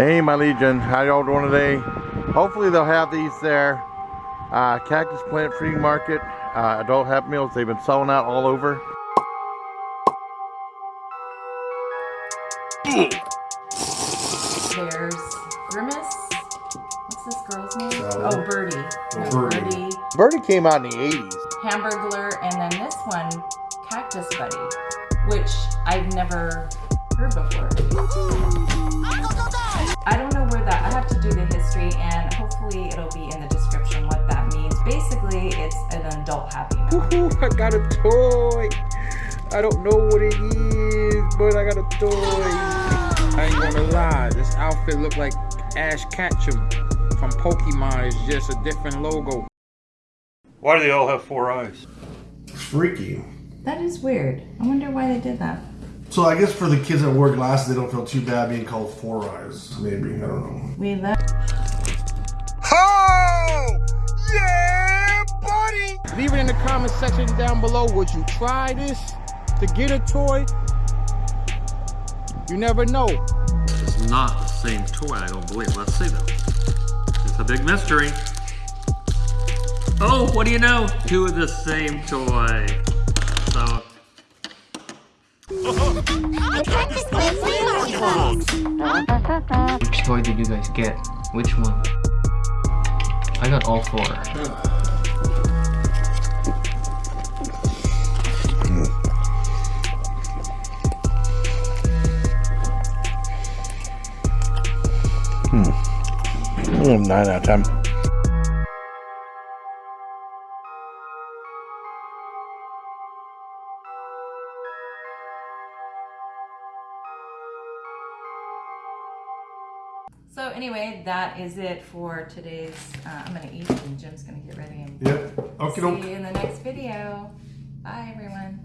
Hey, my Legion. How y'all doing today? Hopefully they'll have these there. Uh, Cactus Plant Flea Market, uh, adult Happy Meals. They've been selling out all over. There's Grimace. What's this girl's name? Sally. Oh, Birdie. Yeah, Birdie. Birdie. Birdie came out in the 80s. Hamburglar, and then this one, Cactus Buddy, which I've never heard before. Basically, it's an adult Happy Meal. Woohoo, I got a toy. I don't know what it is, but I got a toy. I ain't gonna lie, this outfit look like Ash Ketchum from Pokemon. It's just a different logo. Why do they all have four eyes? Freaky. That is weird. I wonder why they did that. So I guess for the kids that wear glasses, they don't feel too bad being called four eyes. Maybe I don't know. We love. Comment section down below. Would you try this to get a toy? You never know. It's not the same toy, I don't believe. Let's see though. It's a big mystery. Oh, what do you know? Two of the same toy. So, Which toy did you guys get? Which one? I got all four. Mm, 9 out of 10. So anyway, that is it for today's. Uh, I'm gonna eat and Jim's gonna get ready and Yep. Okay. see you in the next video. Bye everyone.